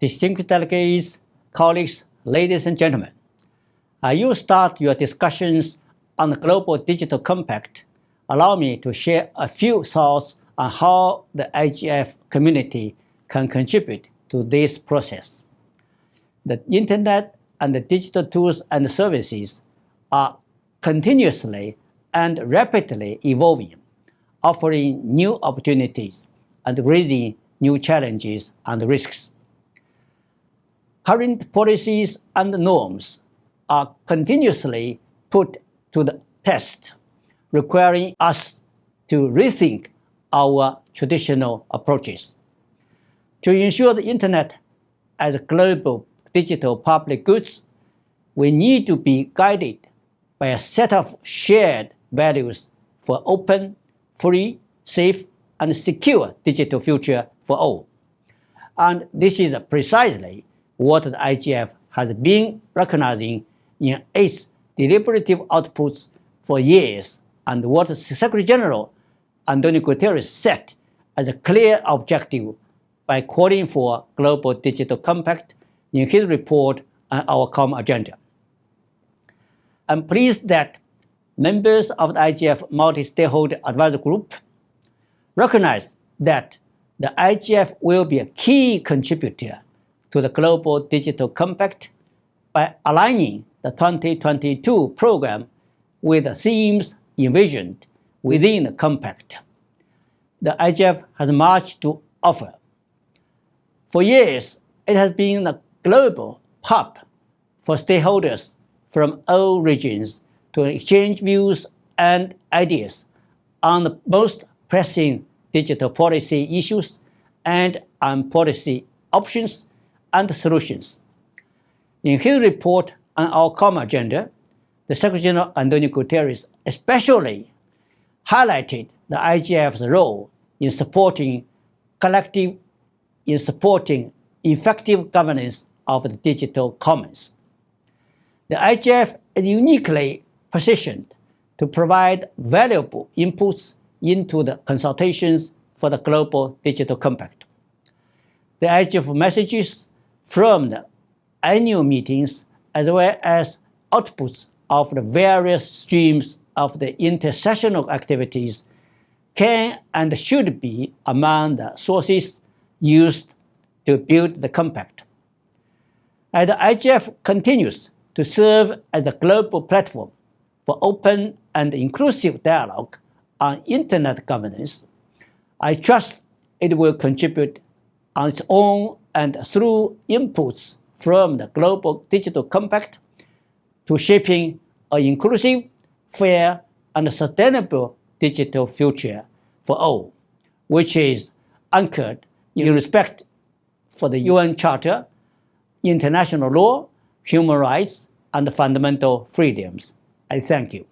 distinguished delegates, colleagues, ladies and gentlemen. Uh, you start your discussions on the Global Digital Compact. Allow me to share a few thoughts on how the IGF community can contribute to this process. The Internet and the digital tools and services are continuously and rapidly evolving, offering new opportunities and raising new challenges and risks. Current policies and norms are continuously put to the test, requiring us to rethink our traditional approaches. To ensure the Internet as a global digital public goods, we need to be guided by a set of shared values for open, free, safe, and secure digital future for all. And this is precisely what the IGF has been recognizing in its deliberative outputs for years and what Secretary General Antonio Guterres set as a clear objective by calling for global digital compact in his report on our common agenda. I'm pleased that members of the IGF Multi-Stakeholder Advisory Group recognize that the IGF will be a key contributor to the Global Digital Compact by aligning the 2022 program with the themes envisioned within the Compact. The IGF has much to offer. For years, it has been a global hub for stakeholders from all regions to exchange views and ideas on the most pressing digital policy issues and on policy options and solutions. In his report on our common agenda, the Secretary General Antonio Guterres especially highlighted the IGF's role in supporting collective, in supporting effective governance of the digital commons. The IGF is uniquely positioned to provide valuable inputs into the consultations for the Global Digital Compact. The IGF messages from the annual meetings as well as outputs of the various streams of the intersessional activities can and should be among the sources used to build the compact. As the IGF continues to serve as a global platform for open and inclusive dialogue on Internet governance, I trust it will contribute on its own and through inputs from the Global Digital Compact to shaping an inclusive, fair, and sustainable digital future for all, which is anchored in respect for the UN Charter, international law, human rights, and fundamental freedoms. I thank you.